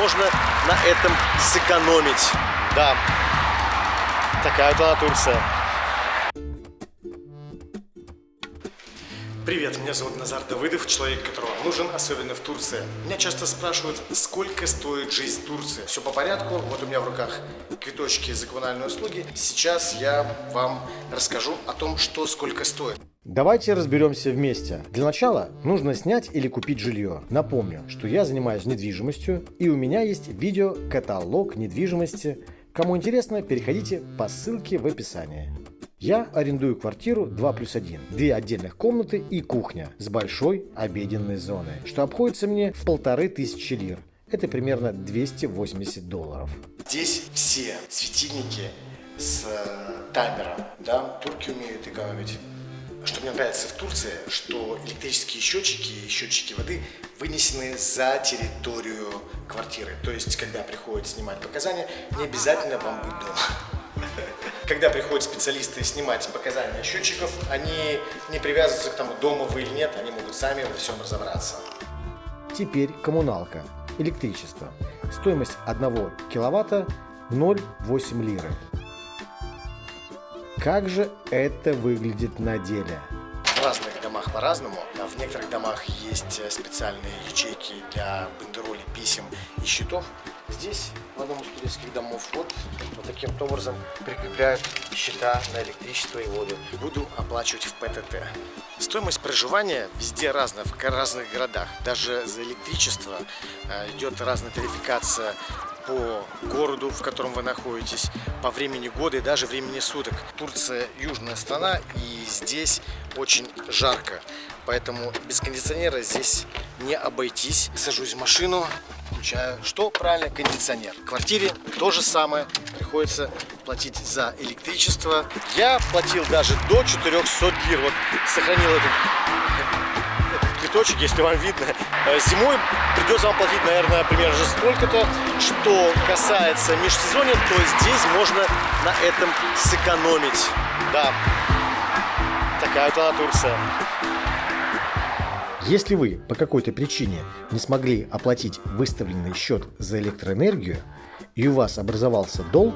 можно на этом сэкономить. Да, такая она Турция. Привет, меня зовут Назар Давыдов, человек, которого нужен, особенно в Турции. Меня часто спрашивают, сколько стоит жизнь в Турции. Все по порядку, вот у меня в руках квиточки за коммунальные услуги. Сейчас я вам расскажу о том, что сколько стоит. Давайте разберемся вместе. Для начала нужно снять или купить жилье. Напомню, что я занимаюсь недвижимостью и у меня есть видеокаталог недвижимости. Кому интересно, переходите по ссылке в описании. Я арендую квартиру 2 плюс 1, две отдельных комнаты и кухня с большой обеденной зоной, что обходится мне в полторы тысячи лир. Это примерно 280 долларов. Здесь все светильники с э, таймером, да, турки умеют экономить. Что мне нравится в Турции, что электрические счетчики и счетчики воды вынесены за территорию квартиры. То есть, когда приходят снимать показания, не обязательно вам быть дома. Когда приходят специалисты снимать показания счетчиков, они не привязываются к тому, дома вы или нет, они могут сами во всем разобраться. Теперь коммуналка, электричество. Стоимость 1 киловатта 0,8 лиры. Как же это выглядит на деле? В разных домах по-разному. В некоторых домах есть специальные ячейки для бандеролей, писем и счетов. Здесь, в одном из турецких домов, вот, вот таким образом прикрепляют счета на электричество и воду. Буду оплачивать в ПТТ. Стоимость проживания везде разная, в разных городах. Даже за электричество э, идет разная тарификация по городу, в котором вы находитесь, по времени года и даже времени суток. Турция южная страна и здесь очень жарко, поэтому без кондиционера здесь не обойтись. Сажусь в машину, включаю, что правильно, кондиционер. В квартире то же самое, приходится платить за электричество. Я платил даже до 400 лир, вот сохранил этот, этот квиточек, если вам видно. Э, зимой придется вам платить, наверное, примерно же столько-то. Что касается межсезонья, то здесь можно на этом сэкономить. Да, такая вот она Турция. Если вы по какой-то причине не смогли оплатить выставленный счет за электроэнергию и у вас образовался долг,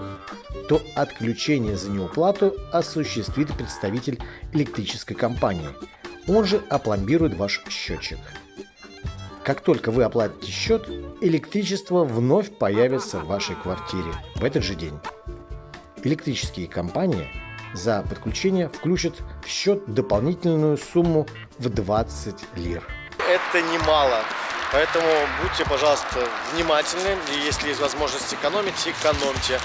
то отключение за неуплату осуществит представитель электрической компании. Он же опломбирует ваш счетчик. Как только вы оплатите счет, электричество вновь появится в вашей квартире в этот же день. Электрические компании за подключение включат в счет дополнительную сумму в 20 лир. Это немало, поэтому будьте, пожалуйста, внимательны, и если есть возможность экономить, экономьте.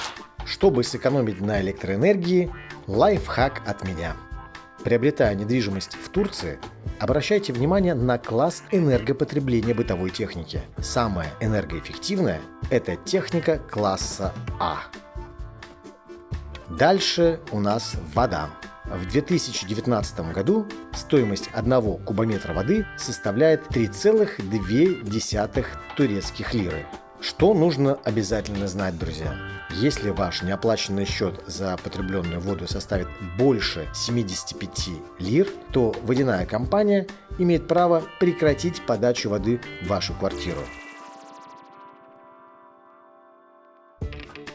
Чтобы сэкономить на электроэнергии, лайфхак от меня. Приобретая недвижимость в Турции, обращайте внимание на класс энергопотребления бытовой техники. Самая энергоэффективная – это техника класса А. Дальше у нас вода. В 2019 году стоимость одного кубометра воды составляет 3,2 турецких лиры. Что нужно обязательно знать, друзья? Если ваш неоплаченный счет за потребленную воду составит больше 75 лир, то водяная компания имеет право прекратить подачу воды в вашу квартиру.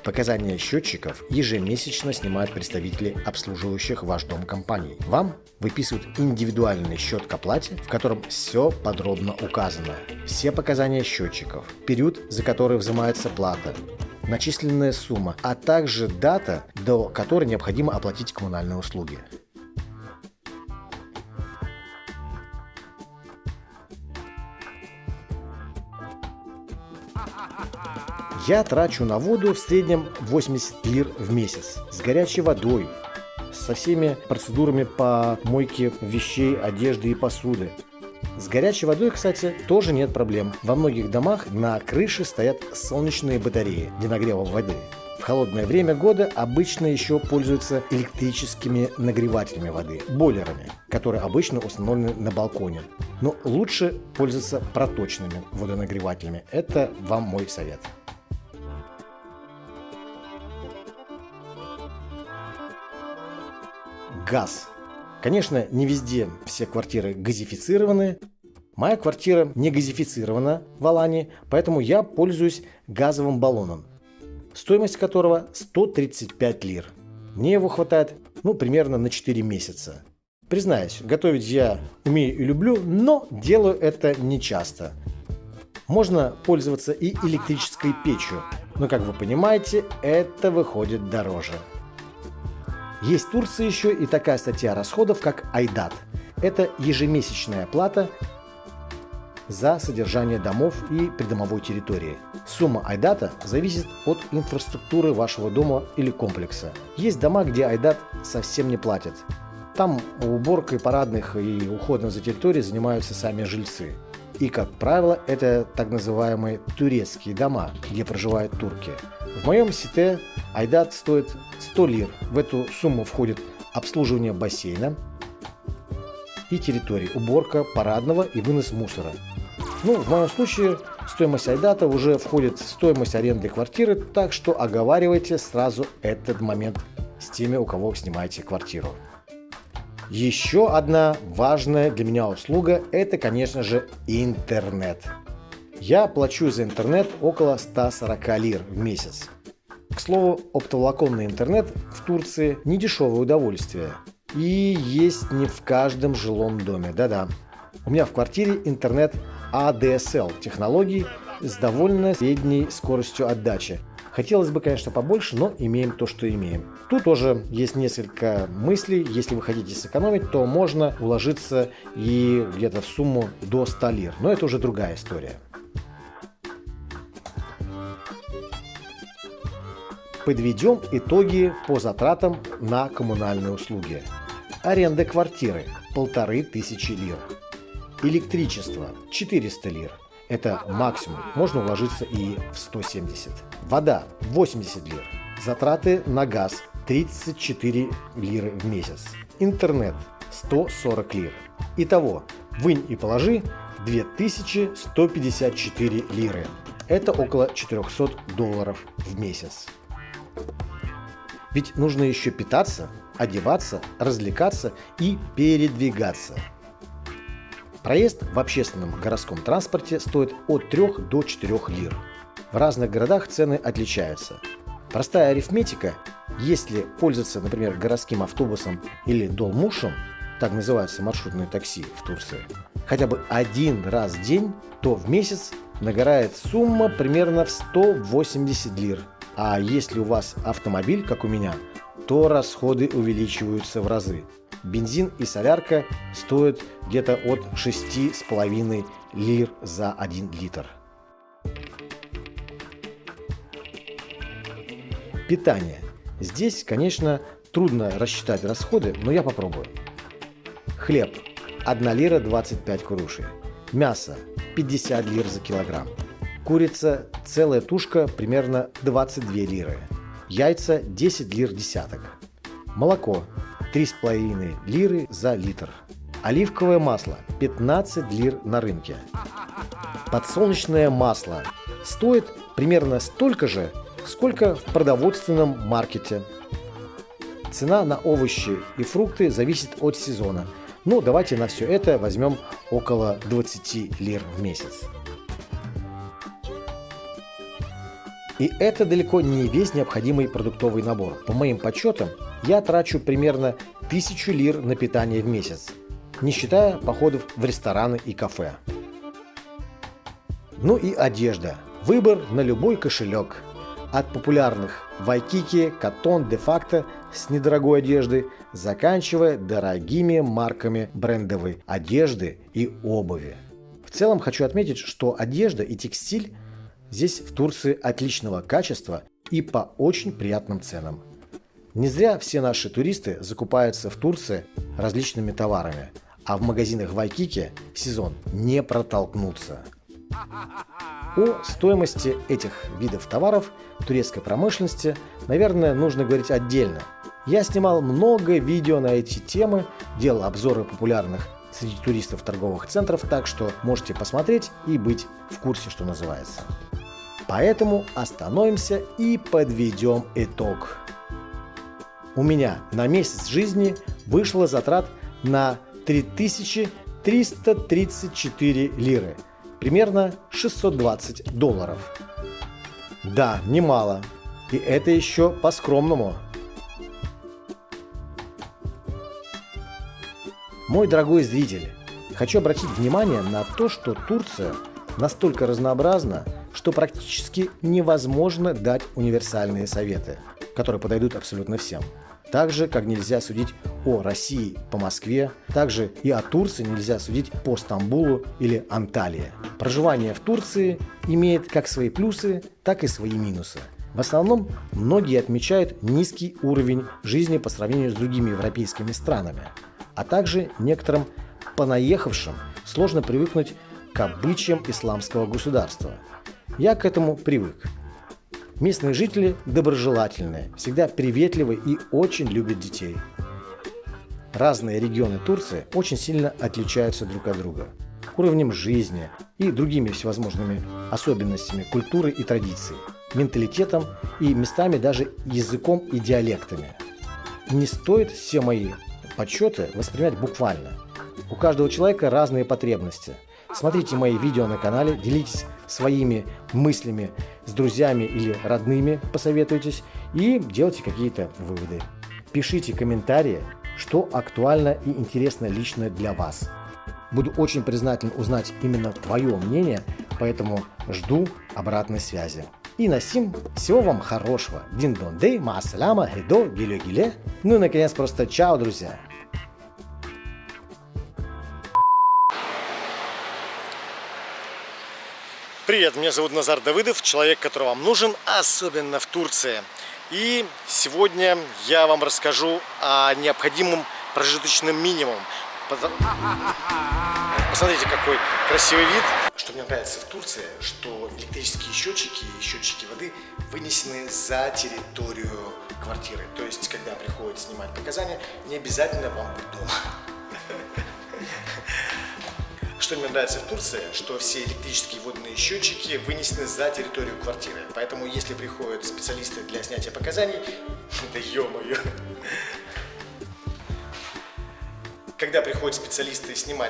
Показания счетчиков ежемесячно снимают представители обслуживающих ваш дом компаний. Вам выписывают индивидуальный счет к оплате, в котором все подробно указано. Все показания счетчиков, период, за который взимается плата, начисленная сумма, а также дата, до которой необходимо оплатить коммунальные услуги. Я трачу на воду в среднем 80 лир в месяц с горячей водой, со всеми процедурами по мойке вещей, одежды и посуды. С горячей водой, кстати, тоже нет проблем. Во многих домах на крыше стоят солнечные батареи для нагрева воды. В холодное время года обычно еще пользуются электрическими нагревателями воды, бойлерами, которые обычно установлены на балконе. Но лучше пользоваться проточными водонагревателями. Это вам мой совет. Газ. Конечно, не везде все квартиры газифицированы, Моя квартира не газифицирована в Алане, поэтому я пользуюсь газовым баллоном, стоимость которого 135 лир. Мне его хватает ну, примерно на 4 месяца. Признаюсь, готовить я умею и люблю, но делаю это не часто. Можно пользоваться и электрической печью, но, как вы понимаете, это выходит дороже. Есть в Турции еще и такая статья расходов, как Айдат. Это ежемесячная плата за содержание домов и придомовой территории. Сумма айдата зависит от инфраструктуры вашего дома или комплекса. Есть дома, где айдат совсем не платят. Там уборкой парадных и уходом за территорией занимаются сами жильцы. И, как правило, это так называемые турецкие дома, где проживают турки. В моем сите айдат стоит 100 лир. В эту сумму входит обслуживание бассейна и территории, уборка парадного и вынос мусора. Ну, в моем случае стоимость айдата уже входит в стоимость аренды квартиры, так что оговаривайте сразу этот момент с теми, у кого снимаете квартиру. Еще одна важная для меня услуга – это, конечно же, интернет. Я плачу за интернет около 140 лир в месяц. К слову, оптоволоконный интернет в Турции – не дешевое удовольствие. И есть не в каждом жилом доме, да-да. У меня в квартире интернет ADSL технологий с довольно средней скоростью отдачи – Хотелось бы, конечно, побольше, но имеем то, что имеем. Тут тоже есть несколько мыслей. Если вы хотите сэкономить, то можно уложиться и где-то в сумму до 100 лир. Но это уже другая история. Подведем итоги по затратам на коммунальные услуги. Аренда квартиры – полторы тысячи лир. Электричество – 400 лир. Это максимум, можно уложиться и в 170. Вода 80 лир. Затраты на газ 34 лиры в месяц. Интернет 140 лир. Итого, вынь и положи 2154 лиры. Это около 400 долларов в месяц. Ведь нужно еще питаться, одеваться, развлекаться и передвигаться – Проезд в общественном городском транспорте стоит от 3 до 4 лир. В разных городах цены отличаются. Простая арифметика, если пользоваться, например, городским автобусом или долмушем, так называются маршрутные такси в Турции, хотя бы один раз в день, то в месяц нагорает сумма примерно в 180 лир. А если у вас автомобиль, как у меня, то расходы увеличиваются в разы бензин и солярка стоят где-то от 6,5 лир за 1 литр. Питание. Здесь, конечно, трудно рассчитать расходы, но я попробую. Хлеб. 1 лира 25 курушей. Мясо. 50 лир за килограмм. Курица. Целая тушка примерно 22 лиры. Яйца 10 лир десяток. Молоко 3,5 лиры за литр. Оливковое масло 15 лир на рынке. Подсолнечное масло стоит примерно столько же, сколько в продовольственном маркете. Цена на овощи и фрукты зависит от сезона. Ну, давайте на все это возьмем около 20 лир в месяц. И это далеко не весь необходимый продуктовый набор. По моим подсчетам, я трачу примерно 1000 лир на питание в месяц, не считая походов в рестораны и кафе. Ну и одежда. Выбор на любой кошелек. От популярных Вайкики, Катон, Де-факто с недорогой одеждой, заканчивая дорогими марками брендовой одежды и обуви. В целом хочу отметить, что одежда и текстиль здесь в Турции отличного качества и по очень приятным ценам. Не зря все наши туристы закупаются в Турции различными товарами, а в магазинах Вайкики в сезон не протолкнуться. О стоимости этих видов товаров турецкой промышленности, наверное, нужно говорить отдельно. Я снимал много видео на эти темы, делал обзоры популярных среди туристов торговых центров, так что можете посмотреть и быть в курсе, что называется. Поэтому остановимся и подведем итог у меня на месяц жизни вышло затрат на 3000 334 лиры, примерно 620 долларов. Да, немало. И это еще по-скромному. Мой дорогой зритель, хочу обратить внимание на то, что Турция настолько разнообразна, что практически невозможно дать универсальные советы, которые подойдут абсолютно всем. Так же, как нельзя судить о России по Москве, также и о Турции нельзя судить по Стамбулу или Анталии. Проживание в Турции имеет как свои плюсы, так и свои минусы. В основном многие отмечают низкий уровень жизни по сравнению с другими европейскими странами, а также некоторым понаехавшим сложно привыкнуть к обычаям исламского государства. Я к этому привык. Местные жители доброжелательные, всегда приветливы и очень любят детей. Разные регионы Турции очень сильно отличаются друг от друга уровнем жизни и другими всевозможными особенностями культуры и традиций, менталитетом и местами даже языком и диалектами. Не стоит все мои подсчеты воспринимать буквально. У каждого человека разные потребности. Смотрите мои видео на канале, делитесь своими мыслями с друзьями или родными, посоветуйтесь и делайте какие-то выводы. Пишите комментарии, что актуально и интересно лично для вас. Буду очень признателен узнать именно твое мнение, поэтому жду обратной связи. И на сим всего вам хорошего. Дин дон дей, маасаляма, хедо, гиле гиле. Ну и наконец просто чао, друзья. Привет, меня зовут Назар Давыдов, человек, который вам нужен, особенно в Турции. И сегодня я вам расскажу о необходимом прожиточном минимум. Посмотрите, какой красивый вид. Что мне нравится в Турции, что электрические счетчики и счетчики воды вынесены за территорию квартиры. То есть, когда приходят снимать показания, не обязательно вам быть дома. Что мне нравится в Турции, что все электрические водные счетчики вынесены за территорию квартиры. Поэтому, если приходят специалисты для снятия показаний, да ё-моё, когда приходят специалисты снимать